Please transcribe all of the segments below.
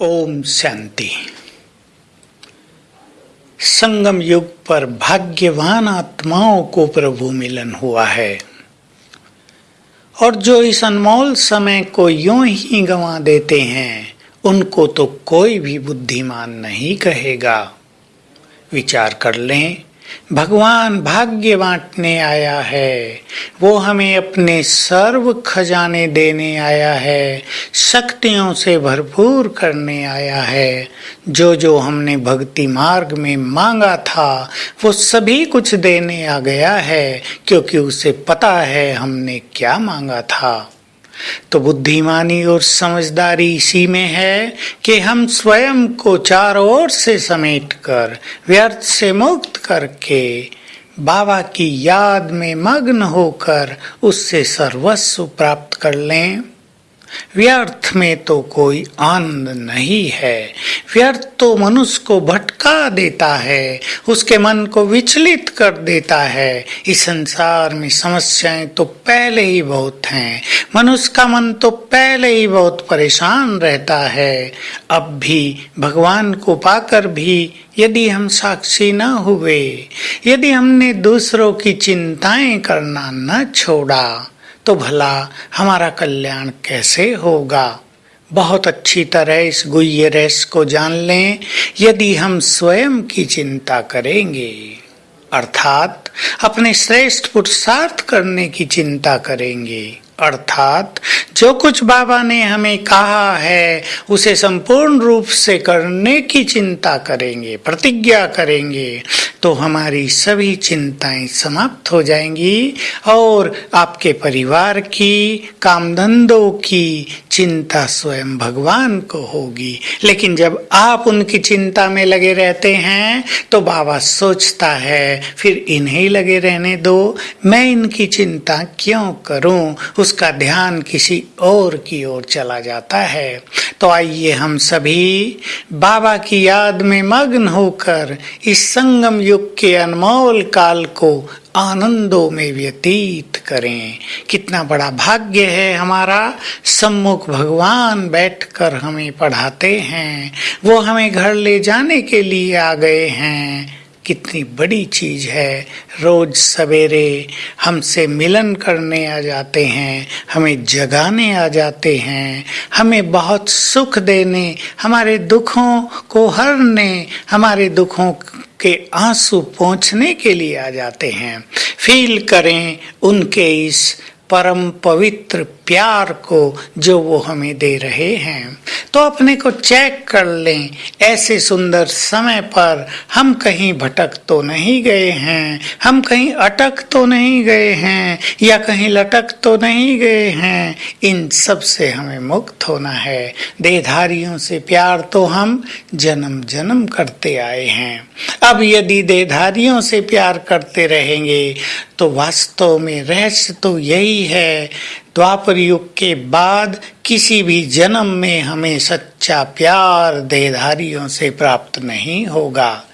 ओम शांति। संगम युग पर भाग्यवान आत्माओं को प्रभु मिलन हुआ है। और जो इस अनमोल समय को यूँ ही गंवा देते हैं, उनको तो कोई भी बुद्धिमान नहीं कहेगा। विचार कर लें भगवान भाग्य बांटने आया है। वो हमें अपने सर्व खजाने देने आया है, शक्तियों से भरपूर करने आया है। जो जो हमने भक्ति मार्ग में मांगा था, वो सभी कुछ देने आ गया है, क्योंकि उसे पता है हमने क्या मांगा था। तो बुद्धिमानी और समझदारी इसी में है कि हम स्वयं को चारों ओर से समेटकर व्यर्थ से मुक्त करके, बाबा की याद में मग्न होकर उससे सर्वस्व प्राप्त कर लें। व्यर्थ में तो कोई आनंद नहीं है। व्यर्थ तो मनुष्य को भटका देता है, उसके मन को विचलित कर देता है। इस संसार में समस्याएँ तो पहले ही बहुत हैं। मनुष्य का मन तो पहले ही बहुत परेशान रहता है। अब भी भगवान को पाकर भी यदि हम साक्षी न हुए, यदि हमने दूसरों की चिंताएँ करना न छोड़ा तो भला हमारा कल्याण कैसे होगा? बहुत अच्छी तरह इस गुह्य रस को जान लें, यदि हम स्वयं की चिंता करेंगे। अर्थात, अपने श्रेष्ठ पुरुषार्थ करने की चिंता करेंगे। अर्थात, जो कुछ बाबा ने हमें कहा है, उसे संपूर्ण रूप से करने की चिंता करेंगे, प्रतिज्ञा करेंगे। तो हमारी सभी चिंताएँ समाप्त हो जाएँगी और आपके परिवार की काम धंधों की चिंता स्वयं भगवान को होगी। लेकिन जब आप उनकी चिंता में लगे रहते हैं तो बाबा सोचता है, फिर इन्हें लगे रहने दो। मैं इनकी चिंता क्यों करूँ? उसका ध्यान किसी और की ओर चला जाता है। तो आइए हम सभी बाबा की याद में मग्न होकर इस संगम युग के अनमोल काल को आनंदों में व्यतीत करें। कितना बड़ा भाग्य है हमारा। सम्मुख भगवान बैठकर हमें पढ़ाते हैं। वो हमें घर ले जाने के लिए आ गए हैं। कितनी बड़ी चीज़ है। रोज सवेरे हमसे मिलन करने आ जाते हैं, हमें जगाने आ जाते हैं, हमें बहुत सुख देने, हमारे दुखों को हरने, हमारे दुखों के आँसू पहुँचने के लिए आ जाते हैं। फील करें उनके इस परम पवित्र प्यार को जो वो हमें दे रहे हैं। तो अपने को चेक कर लें, ऐसे सुंदर समय पर हम कहीं भटक तो नहीं गए हैं, हम कहीं अटक तो नहीं गए हैं, या कहीं लटक तो नहीं गए हैं, इन सबसे हमें मुक्त होना है। देधारियों से प्यार तो हम जन्म जन्म करते आए हैं। अब यदि देधारियों से प्यार करते रहेंगे तो वास्तव में रहस्य तो यही है। द्वापर युग के बाद किसी भी जन्म में हमें सच्चा प्यार देहधारियों से प्राप्त नहीं होगा।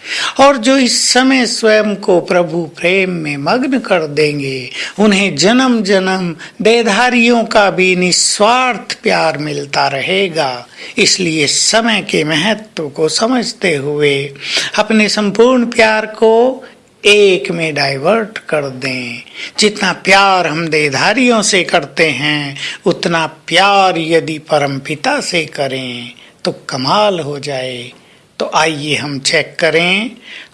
और जो इस समय स्वयं को प्रभु प्रेम में मग्न कर देंगे, उन्हें जन्म जन्म देहधारियों का भी निस्वार्थ प्यार मिलता रहेगा। इसलिए समय के महत्व को समझते हुए अपने संपूर्ण प्यार को एक में डाइवर्ट कर दें। जितना प्यार हम देधारियों से करते हैं, उतना प्यार यदि परमपिता से करें तो कमाल हो जाए। तो आइए हम चेक करें,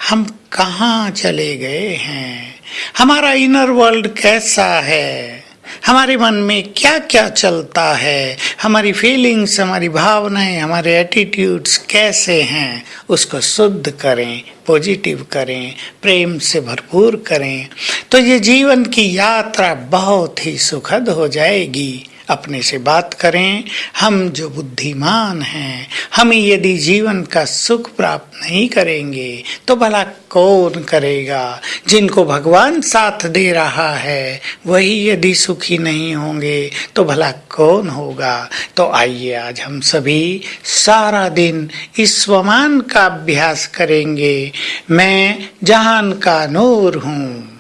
हम कहाँ चले गए हैं? हमारा इनर वर्ल्ड कैसा है? हमारे मन में क्या क्या चलता है? हमारी फीलिंग्स हमारी भावनाएँ, हमारे एटीट्यूड्स कैसे हैं? उसको शुद्ध करें पॉजिटिव करें, प्रेम से भरपूर करें। तो ये जीवन की यात्रा बहुत ही सुखद हो जाएगी। अपने से बात करें। हम जो बुद्धिमान हैं, हमें यदि जीवन का सुख प्राप्त नहीं करेंगे तो भला कौन करेगा? जिनको भगवान साथ दे रहा है, वही यदि सुखी नहीं होंगे तो भला कौन होगा? तो आइए आज हम सभी सारा दिन इस स्वमान का अभ्यास करेंगे। मैं जहान का नूर हूँ।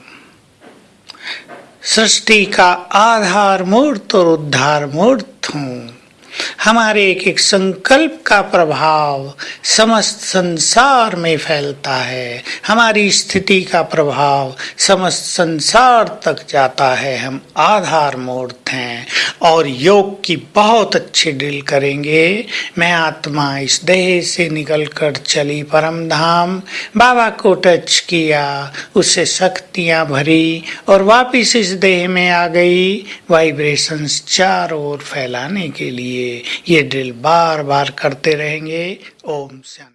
सृष्टि का आधार मूर्त और उद्धार मूर्त हूँ। हमारे एक एक संकल्प का प्रभाव समस्त संसार में फैलता है। हमारी स्थिति का प्रभाव समस्त संसार तक जाता है। हम आधार मूर्त हैं और योग की बहुत अच्छी डील करेंगे। मैं आत्मा इस देह से निकलकर चली परम धाम। बाबा को टच किया उससे शक्तियाँ भरी और वापिस इस देह में आ गई। वाइब्रेशंस चारों ओर फैलाने के लिए ये ड्रिल बार बार करते रहेंगे। ओम शांति